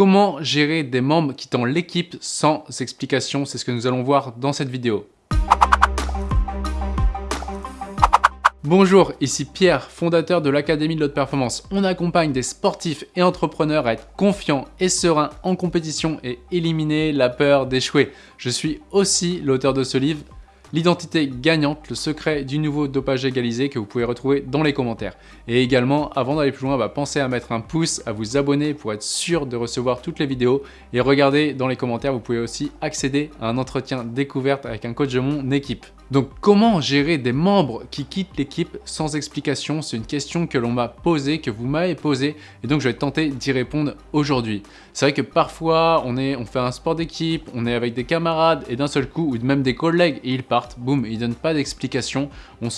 Comment gérer des membres quittant l'équipe sans explication C'est ce que nous allons voir dans cette vidéo. Bonjour, ici Pierre, fondateur de l'Académie de l'Haute Performance. On accompagne des sportifs et entrepreneurs à être confiants et sereins en compétition et éliminer la peur d'échouer. Je suis aussi l'auteur de ce livre l'identité gagnante, le secret du nouveau dopage égalisé que vous pouvez retrouver dans les commentaires. Et également, avant d'aller plus loin, bah, pensez à mettre un pouce, à vous abonner pour être sûr de recevoir toutes les vidéos. Et regardez dans les commentaires, vous pouvez aussi accéder à un entretien découverte avec un coach de mon équipe. Donc comment gérer des membres qui quittent l'équipe sans explication? C'est une question que l'on m'a posée, que vous m'avez posée et donc je vais tenter d'y répondre aujourd'hui. C'est vrai que parfois on, fait un sport d'équipe, on est avec des camarades et d'un seul coup, ou même des collègues et ils partent, boum, ils donnent pas d'explication, on,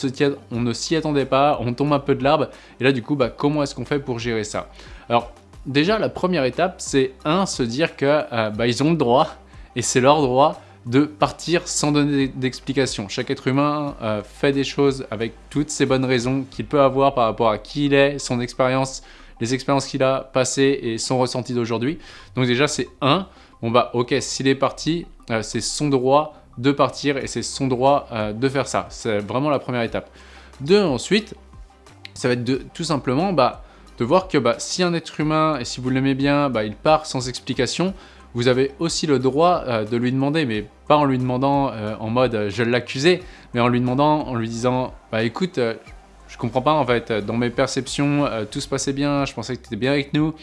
on ne s'y attendait pas, on tombe un peu de l'arbre. Et là du coup, bah, comment est-ce qu'on fait pour gérer ça? Alors déjà la première étape c'est un, se dire que euh, bah, ont le droit et c'est leur droit de partir sans donner d'explication. Chaque être humain euh, fait des choses avec toutes ces bonnes raisons qu'il peut avoir par rapport à qui il est, son expérience, les expériences qu'il a passées et son ressenti d'aujourd'hui. Donc déjà, c'est un. Bon bah ok, s'il est parti, euh, c'est son droit de partir et c'est son droit euh, de faire ça. C'est vraiment la première étape. Deux, ensuite, ça va être de, tout simplement bah, de voir que bah, si un être humain, et si vous l'aimez bien, bah, il part sans explication, vous avez aussi le droit euh, de lui demander, mais pas en lui demandant euh, en mode euh, je l'accusais, mais en lui demandant, en lui disant bah écoute, je comprends pas en fait, dans mes perceptions, tout se passait bien, je pensais que tu étais bien avec nous,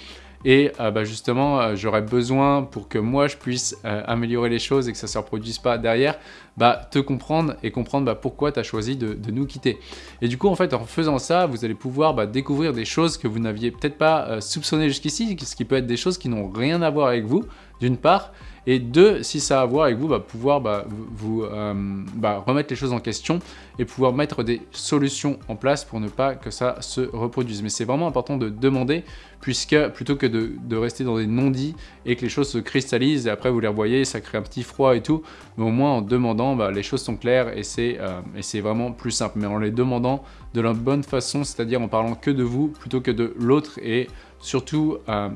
et bah, justement, j'aurais besoin pour que moi je puisse améliorer les choses et que ça ne se reproduise pas derrière, bah, te comprendre et comprendre bah, pourquoi tu as choisi de, nous quitter. Et du coup, en fait, en faisant ça, vous allez pouvoir bah, découvrir des choses que vous n'aviez peut-être pas soupçonnées jusqu'ici, ce qui peut être des choses qui n'ont rien à voir avec vous, d'une part, et deux, si ça a à voir avec vous, bah, pouvoir bah, vous euh, bah, remettre les choses en question et pouvoir mettre des solutions en place pour ne pas que ça se reproduise. Mais c'est vraiment important de demander puisque plutôt que de, rester dans des non-dits et que les choses se cristallisent et après vous les revoyez, ça crée un petit froid et tout, mais au moins en demandant, les choses sont claires euh, et c'est vraiment plus simple. Mais en les demandant de la bonne façon, c'est-à-dire en parlant que de vous plutôt que de l'autre et surtout euh,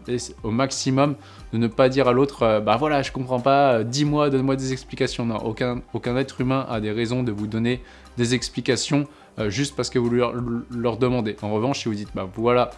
au maximum de ne pas dire à l'autre euh, bah voilà je comprends pas, euh, dis-moi, donne-moi des explications. Non, aucun, aucun être humain a des raisons de vous donner des explications juste parce que vous leur, leur demandez. En revanche, si vous dites bah voilà,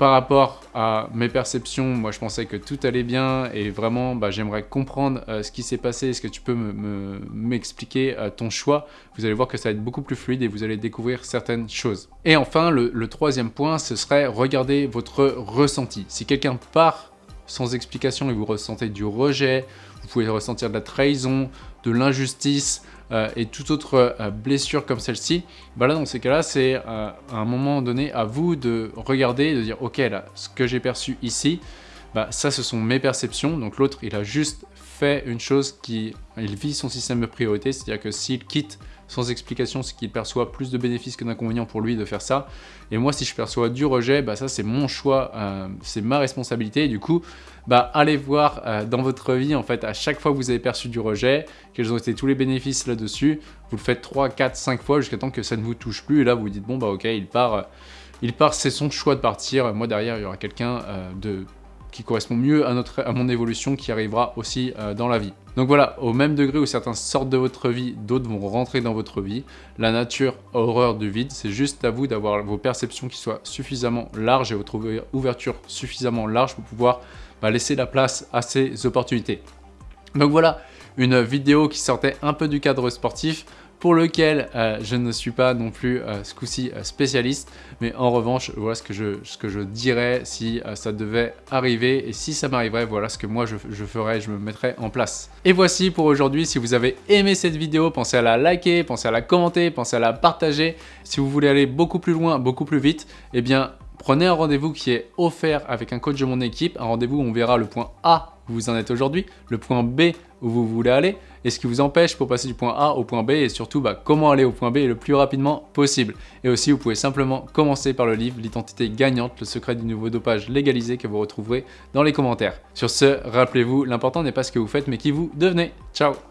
par rapport à mes perceptions, moi je pensais que tout allait bien et vraiment bah, j'aimerais comprendre euh, ce qui s'est passé. Est-ce que tu peux m'expliquer euh, ton choix? Vous allez voir que ça va être beaucoup plus fluide et vous allez découvrir certaines choses. Et enfin, le, le troisième point, ce serait regarder votre ressenti. Si quelqu'un part sans explication et vous ressentez du rejet, vous pouvez ressentir de la trahison, de l'injustice, euh, et toute autre euh, blessure comme celle-ci, bah là dans ces cas-là, c'est euh, à un moment donné à vous de regarder de dire ok ce que j'ai perçu ici, bah, ça ce sont mes perceptions, donc l'autre il a juste fait une chose qui, il vit son système de priorité, c'est-à-dire que s'il quitte sans explication, c'est qu'il perçoit plus de bénéfices que d'inconvénients pour lui de faire ça. Et moi, si je perçois du rejet, bah ça c'est mon choix, euh, c'est ma responsabilité. Du coup, bah allez voir euh, dans votre vie, en fait, à chaque fois que vous avez perçu du rejet, quels ont été tous les bénéfices là-dessus, vous le faites 3, 4, 5 fois jusqu'à temps que ça ne vous touche plus. Et là, vous vous dites, bon bah ok, il part, euh, il part, c'est son choix de partir. Moi derrière, il y aura quelqu'un de qui correspond mieux à, notre, à mon évolution qui arrivera aussi euh, dans la vie. Donc voilà, au même degré où certains sortent de votre vie, d'autres vont rentrer dans votre vie. La nature horreur du vide, c'est juste à vous d'avoir vos perceptions qui soient suffisamment larges et votre ouverture suffisamment large pour pouvoir bah, laisser la place à ces opportunités. Donc voilà, une vidéo qui sortait un peu du cadre sportif, pour lequel euh, je ne suis pas non plus euh, ce coup-ci euh, spécialiste, mais en revanche, voilà ce que je, dirais si ça devait arriver, et si ça m'arriverait, voilà ce que moi je, je, ferais, je me mettrais en place. Et voici pour aujourd'hui, si vous avez aimé cette vidéo, pensez à la liker, pensez à la commenter, pensez à la partager. Si vous voulez aller beaucoup plus loin, beaucoup plus vite, eh bien prenez un rendez-vous qui est offert avec un coach de mon équipe, un rendez-vous où on verra le point A vous en êtes aujourd'hui, le point B où vous voulez aller, et ce qui vous empêche pour passer du point A au point B, et surtout bah, comment aller au point B le plus rapidement possible. Et aussi, vous pouvez simplement commencer par le livre « L'identité gagnante, le secret du nouveau dopage légalisé » que vous retrouverez dans les commentaires. Sur ce, rappelez-vous, l'important n'est pas ce que vous faites, mais qui vous devenez. Ciao